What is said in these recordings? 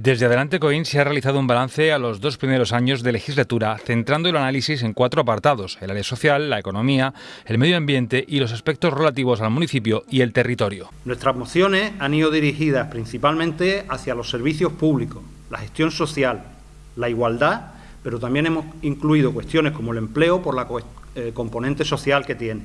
Desde Adelante Coín se ha realizado un balance a los dos primeros años de legislatura, centrando el análisis en cuatro apartados, el área social, la economía, el medio ambiente y los aspectos relativos al municipio y el territorio. Nuestras mociones han ido dirigidas principalmente hacia los servicios públicos, la gestión social, la igualdad, pero también hemos incluido cuestiones como el empleo por la eh, componente social que tiene.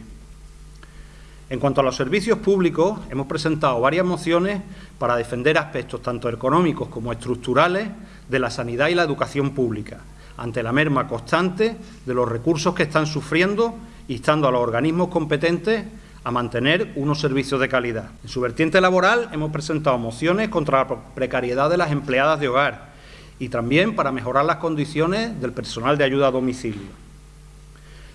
En cuanto a los servicios públicos, hemos presentado varias mociones para defender aspectos tanto económicos como estructurales de la sanidad y la educación pública, ante la merma constante de los recursos que están sufriendo, instando a los organismos competentes a mantener unos servicios de calidad. En su vertiente laboral hemos presentado mociones contra la precariedad de las empleadas de hogar y también para mejorar las condiciones del personal de ayuda a domicilio.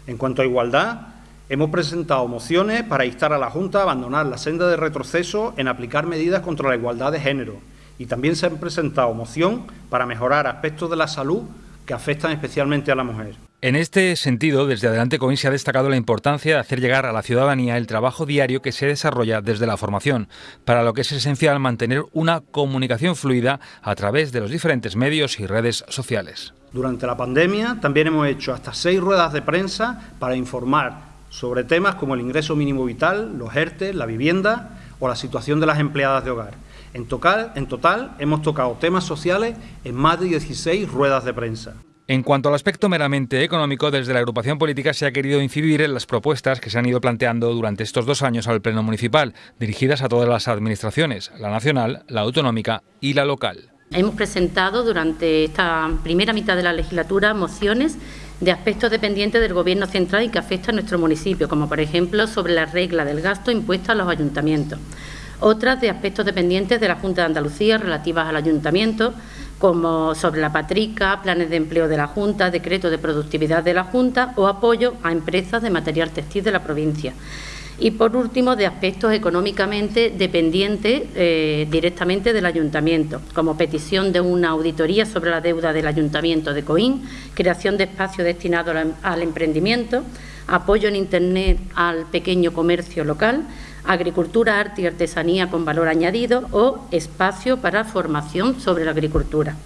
En cuanto a igualdad, Hemos presentado mociones para instar a la Junta a abandonar la senda de retroceso en aplicar medidas contra la igualdad de género y también se han presentado moción para mejorar aspectos de la salud que afectan especialmente a la mujer. En este sentido, desde Adelante Coín se ha destacado la importancia de hacer llegar a la ciudadanía el trabajo diario que se desarrolla desde la formación, para lo que es esencial mantener una comunicación fluida a través de los diferentes medios y redes sociales. Durante la pandemia también hemos hecho hasta seis ruedas de prensa para informar sobre temas como el ingreso mínimo vital, los ERTE, la vivienda o la situación de las empleadas de hogar. En total, en total hemos tocado temas sociales en más de 16 ruedas de prensa. En cuanto al aspecto meramente económico, desde la agrupación política se ha querido incidir en las propuestas que se han ido planteando durante estos dos años al Pleno Municipal, dirigidas a todas las administraciones, la nacional, la autonómica y la local. Hemos presentado durante esta primera mitad de la legislatura mociones de aspectos dependientes del Gobierno central y que afectan a nuestro municipio, como por ejemplo sobre la regla del gasto impuesto a los ayuntamientos. Otras de aspectos dependientes de la Junta de Andalucía relativas al ayuntamiento, como sobre la patrica, planes de empleo de la Junta, decreto de productividad de la Junta o apoyo a empresas de material textil de la provincia y, por último, de aspectos económicamente dependientes eh, directamente del Ayuntamiento, como petición de una auditoría sobre la deuda del Ayuntamiento de Coín, creación de espacios destinados al emprendimiento, apoyo en Internet al pequeño comercio local, agricultura, arte y artesanía con valor añadido o espacio para formación sobre la agricultura.